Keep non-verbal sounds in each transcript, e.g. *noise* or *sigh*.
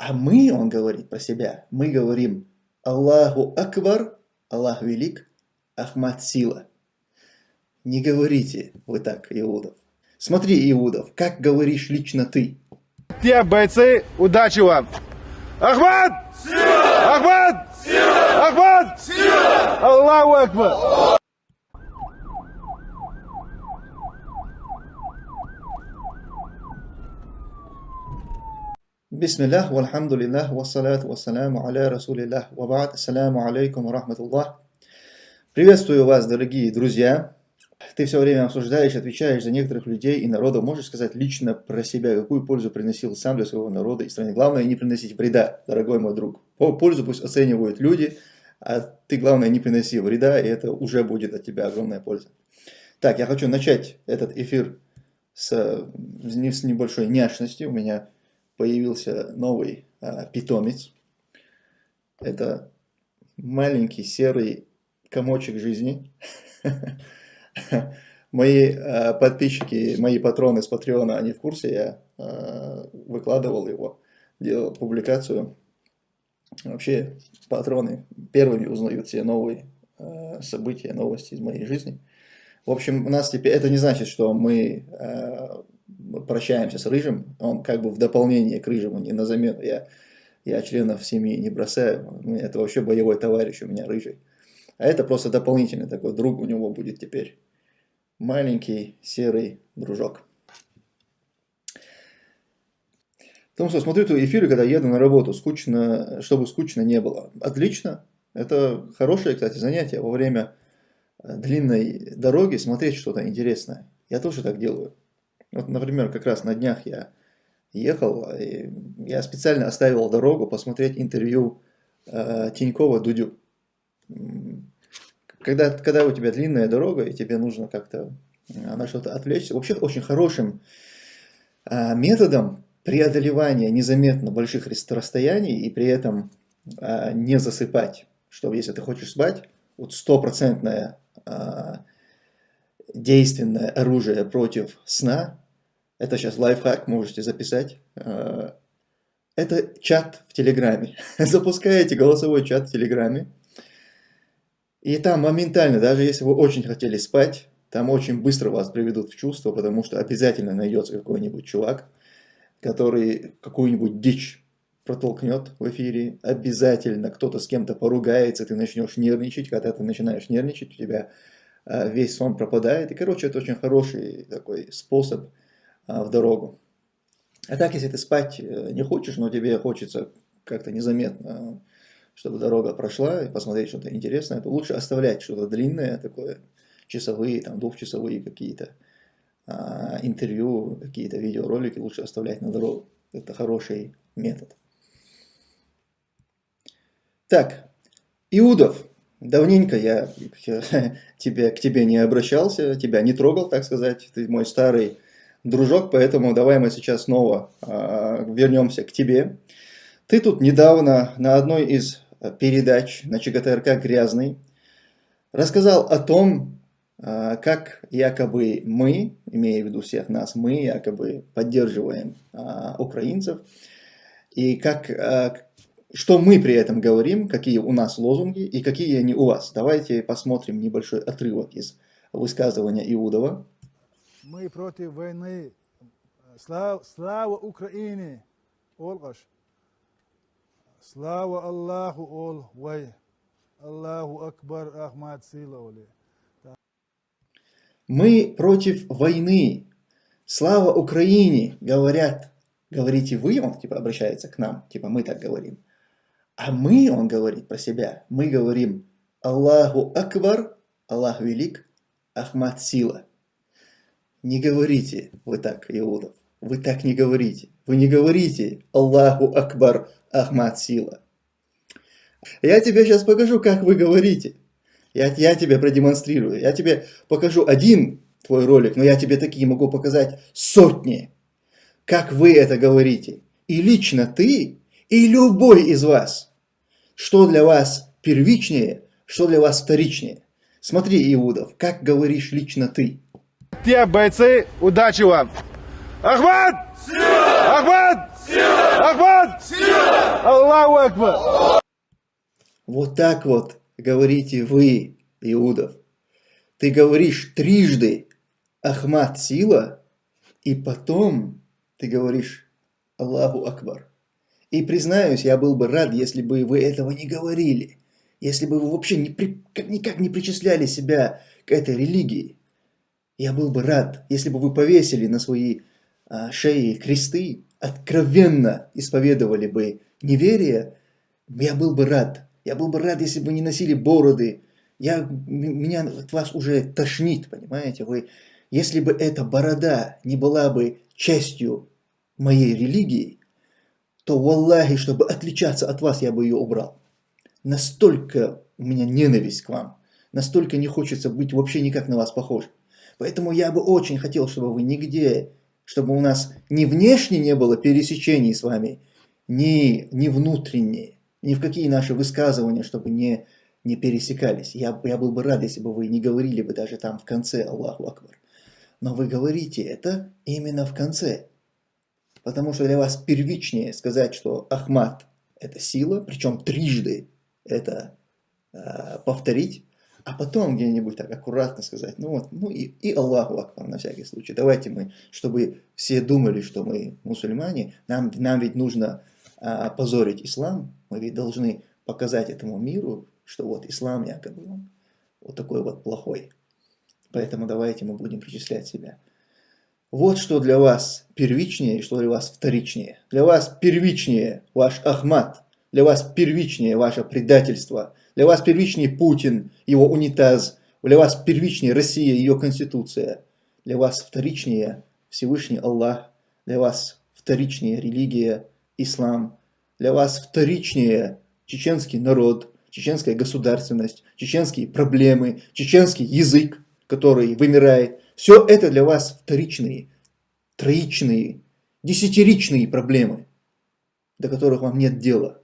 А мы, он говорит про себя, мы говорим Аллаху Акбар, Аллах велик, Ахмад сила. Не говорите вы так, Иудов. Смотри, Иудов, как говоришь лично ты. Те бойцы, удачи вам! Ахмад! Сила! Ахмад! Сила! Ахмад! Сила! Аллаху Акбар! Бисмиллах, вальхамдулиллах, вассалату вассаляму аля расулиллах, вабад, ассаляму алейкум рахматуллах. Приветствую вас, дорогие друзья. Ты все время обсуждаешь, отвечаешь за некоторых людей и народов. Можешь сказать лично про себя, какую пользу приносил сам для своего народа и страны. Главное, не приносить вреда, дорогой мой друг. По пользу пусть оценивают люди, а ты, главное, не приноси вреда, и это уже будет от тебя огромная польза. Так, я хочу начать этот эфир с, с небольшой няшности. У меня появился новый а, питомец. Это маленький серый комочек жизни. *laughs* Мои э, подписчики, мои патроны с Патреона, они в курсе, я э, выкладывал его, делал публикацию. Вообще, патроны первыми узнают все новые э, события, новости из моей жизни. В общем, у нас теперь, это не значит, что мы прощаемся с Рыжим, он как бы в дополнение к Рыжему, не на замену. Я, я членов семьи не бросаю, это вообще боевой товарищ у меня Рыжий. А это просто дополнительный такой друг у него будет теперь. Маленький серый дружок. Потому что смотрю эту эфиры, когда еду на работу, скучно, чтобы скучно не было. Отлично. Это хорошее, кстати, занятие во время э, длинной дороги смотреть что-то интересное. Я тоже так делаю. Вот, например, как раз на днях я ехал, я специально оставил дорогу посмотреть интервью э, Тинькова Дудю. Когда, когда у тебя длинная дорога, и тебе нужно как-то э, на что-то отвлечься, вообще очень хорошим э, методом преодолевания незаметно больших расстояний и при этом э, не засыпать, что если ты хочешь спать, вот стопроцентное э, действенное оружие против сна, это сейчас лайфхак, можете записать, э, это чат в Телеграме. *laughs* Запускаете голосовой чат в Телеграме, и там моментально, даже если вы очень хотели спать, там очень быстро вас приведут в чувство, потому что обязательно найдется какой-нибудь чувак, который какую-нибудь дичь протолкнет в эфире, обязательно кто-то с кем-то поругается, ты начнешь нервничать, когда ты начинаешь нервничать, у тебя Э, весь сон пропадает. И, короче, это очень хороший такой способ в дорогу. А так, если ты спать э, не хочешь, но тебе хочется как-то незаметно, чтобы дорога прошла, и посмотреть что-то интересное, то лучше оставлять что-то длинное, такое, часовые, там, двухчасовые какие-то а, интервью, какие-то видеоролики лучше оставлять на дорогу. Это хороший метод. Так, Иудов. Давненько я *laughs* тебе, к тебе не обращался, тебя не трогал, так сказать. Ты мой старый дружок, поэтому давай мы сейчас снова э, вернемся к тебе. Ты тут недавно на одной из передач на ЧГТРК «Грязный» рассказал о том, э, как якобы мы, имея в виду всех нас, мы якобы поддерживаем э, украинцев, и как, э, что мы при этом говорим, какие у нас лозунги и какие они у вас. Давайте посмотрим небольшой отрывок из высказывания Иудова. Мы против войны. Слава, слава Украине! Олгаш. Слава Аллаху Ол Вай. Аллаху Акбар Ахмад Силаули. Мы против войны. Слава Украине, говорят. Говорите вы, он типа обращается к нам, типа мы так говорим. А мы, он говорит про себя, мы говорим Аллаху Акбар, Аллах велик, Ахмад сила. Не говорите вы так, Иудов. Вы так не говорите. Вы не говорите Аллаху Акбар, Ахмад сила. Я тебе сейчас покажу, как вы говорите. Я, я тебе продемонстрирую. Я тебе покажу один твой ролик, но я тебе такие могу показать сотни. Как вы это говорите. И лично ты, и любой из вас – что для вас первичнее, что для вас вторичнее. Смотри, Иудов, как говоришь лично ты. Те бойцы, удачи вам! Ахмад! Сила! Ахмад! Сила! Ахмад! Сила! Аллаху Акбар. Вот так вот говорите вы, Иудов. Ты говоришь трижды Ахмад сила, и потом ты говоришь Аллаху Акбар. И признаюсь, я был бы рад, если бы вы этого не говорили, если бы вы вообще не при, никак не причисляли себя к этой религии. Я был бы рад, если бы вы повесили на свои а, шеи кресты, откровенно исповедовали бы неверие, я был бы рад. Я был бы рад, если бы не носили бороды. Я, меня от вас уже тошнит, понимаете? Вы, если бы эта борода не была бы частью моей религии, то, валлахи, чтобы отличаться от вас, я бы ее убрал. Настолько у меня ненависть к вам, настолько не хочется быть вообще никак на вас похож. Поэтому я бы очень хотел, чтобы вы нигде, чтобы у нас ни внешне не было пересечений с вами, ни, ни внутренние, ни в какие наши высказывания, чтобы не, не пересекались. Я, я был бы рад, если бы вы не говорили бы даже там в конце Аллаху Акбар. Но вы говорите это именно в конце. Потому что для вас первичнее сказать, что Ахмад – это сила, причем трижды это э, повторить, а потом где-нибудь так аккуратно сказать, ну вот, ну и, и Аллаху Акбар на всякий случай. Давайте мы, чтобы все думали, что мы мусульмане, нам, нам ведь нужно а, позорить ислам, мы ведь должны показать этому миру, что вот ислам якобы он вот такой вот плохой. Поэтому давайте мы будем причислять себя. Вот что для вас первичнее что для вас вторичнее. Для вас первичнее ваш Ахмад, для вас первичнее ваше предательство, для вас первичнее Путин, его унитаз, для вас первичнее Россия, ее конституция, для вас вторичнее Всевышний Аллах, для вас вторичнее религия, ислам, для вас вторичнее чеченский народ, чеченская государственность, чеченские проблемы, чеченский язык, который вымирает, все это для вас вторичные, троичные, десятиричные проблемы, до которых вам нет дела.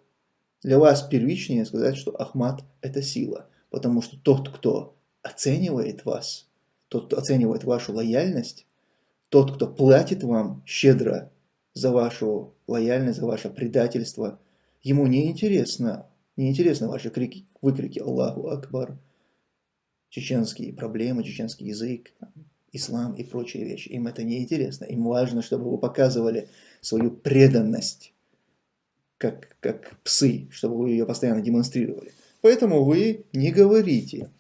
Для вас первичнее сказать, что Ахмад – это сила, потому что тот, кто оценивает вас, тот, кто оценивает вашу лояльность, тот, кто платит вам щедро за вашу лояльность, за ваше предательство, ему не интересно, не интересно ваши крики, выкрики Аллаху Акбар, чеченские проблемы, чеченский язык, ислам и прочие вещи. Им это не интересно. Им важно, чтобы вы показывали свою преданность, как, как псы, чтобы вы ее постоянно демонстрировали. Поэтому вы не говорите.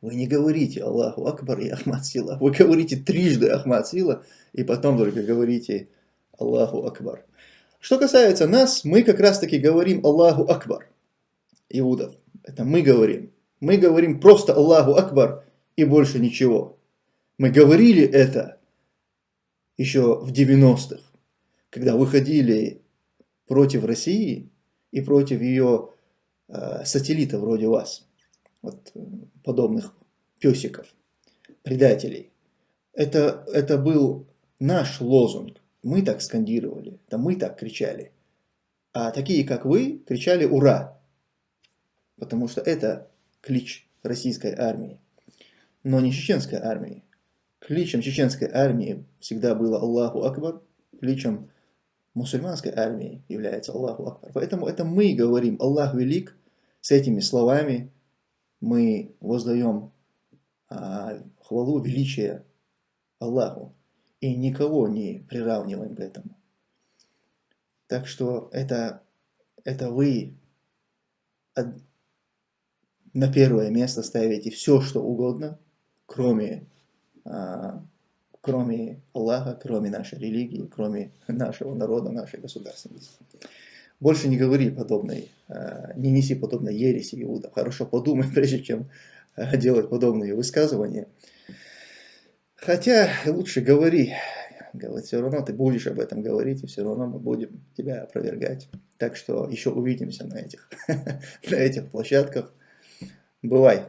Вы не говорите Аллаху Акбар и Ахмад Сила. Вы говорите трижды Ахмад Сила, и потом только говорите Аллаху Акбар. Что касается нас, мы как раз таки говорим Аллаху Акбар. Иудов. Это мы говорим. Мы говорим просто Аллаху Акбар и больше ничего. Мы говорили это еще в 90-х, когда выходили против России и против ее э, сателлитов вроде вас, вот, подобных песиков, предателей. Это, это был наш лозунг. Мы так скандировали, это мы так кричали. А такие, как вы, кричали «Ура!», потому что это клич российской армии, но не чеченской армии. Кличем чеченской армии всегда было Аллаху Акбар, кличем мусульманской армии является Аллаху Акбар. Поэтому это мы говорим Аллах велик, с этими словами мы воздаем а, хвалу, величие Аллаху и никого не приравниваем к этому. Так что это, это вы на первое место ставите все, что угодно, кроме а, кроме Аллаха, кроме нашей религии, кроме нашего народа, нашей государственности. Больше не говори подобной, а, не неси подобной ереси Иуда. Хорошо подумай, *laughs* прежде чем а, делать подобные высказывания. Хотя лучше говори, говорит, все равно ты будешь об этом говорить, и все равно мы будем тебя опровергать. Так что еще увидимся на этих, *laughs* на этих площадках. Бывай!